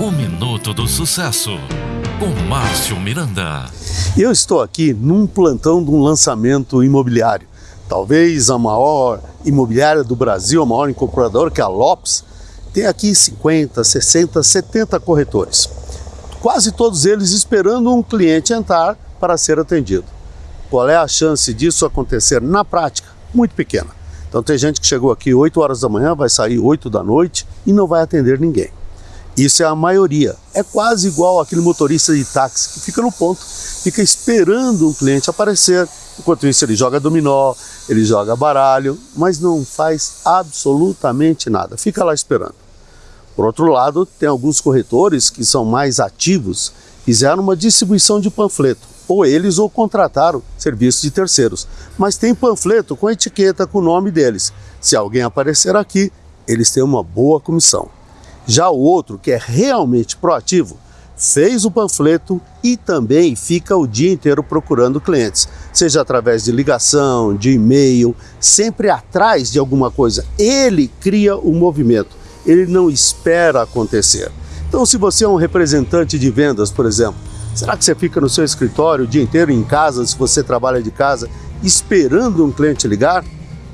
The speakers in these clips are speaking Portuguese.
O Minuto do Sucesso, com Márcio Miranda. Eu estou aqui num plantão de um lançamento imobiliário. Talvez a maior imobiliária do Brasil, a maior incorporadora, que é a Lopes, tem aqui 50, 60, 70 corretores. Quase todos eles esperando um cliente entrar para ser atendido. Qual é a chance disso acontecer na prática? Muito pequena. Então tem gente que chegou aqui 8 horas da manhã, vai sair 8 da noite e não vai atender ninguém. Isso é a maioria. É quase igual aquele motorista de táxi que fica no ponto, fica esperando um cliente aparecer. Enquanto isso ele joga dominó, ele joga baralho, mas não faz absolutamente nada. Fica lá esperando. Por outro lado, tem alguns corretores que são mais ativos, fizeram uma distribuição de panfleto ou eles ou contrataram serviços de terceiros. Mas tem panfleto com etiqueta com o nome deles. Se alguém aparecer aqui, eles têm uma boa comissão. Já o outro, que é realmente proativo, fez o panfleto e também fica o dia inteiro procurando clientes, seja através de ligação, de e-mail, sempre atrás de alguma coisa. Ele cria o movimento, ele não espera acontecer. Então, se você é um representante de vendas, por exemplo, Será que você fica no seu escritório o dia inteiro em casa, se você trabalha de casa, esperando um cliente ligar?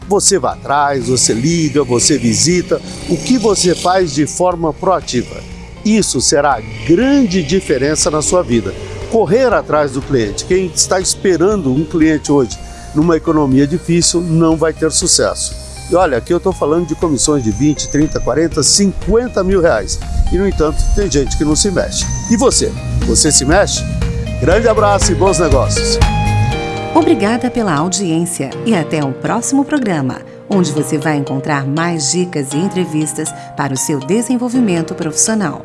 Você vai atrás, você liga, você visita. O que você faz de forma proativa? Isso será a grande diferença na sua vida. Correr atrás do cliente. Quem está esperando um cliente hoje numa economia difícil não vai ter sucesso. E olha, aqui eu estou falando de comissões de 20, 30, 40, 50 mil reais. E no entanto, tem gente que não se mexe. E você? Você se mexe? Grande abraço e bons negócios. Obrigada pela audiência e até o próximo programa, onde você vai encontrar mais dicas e entrevistas para o seu desenvolvimento profissional.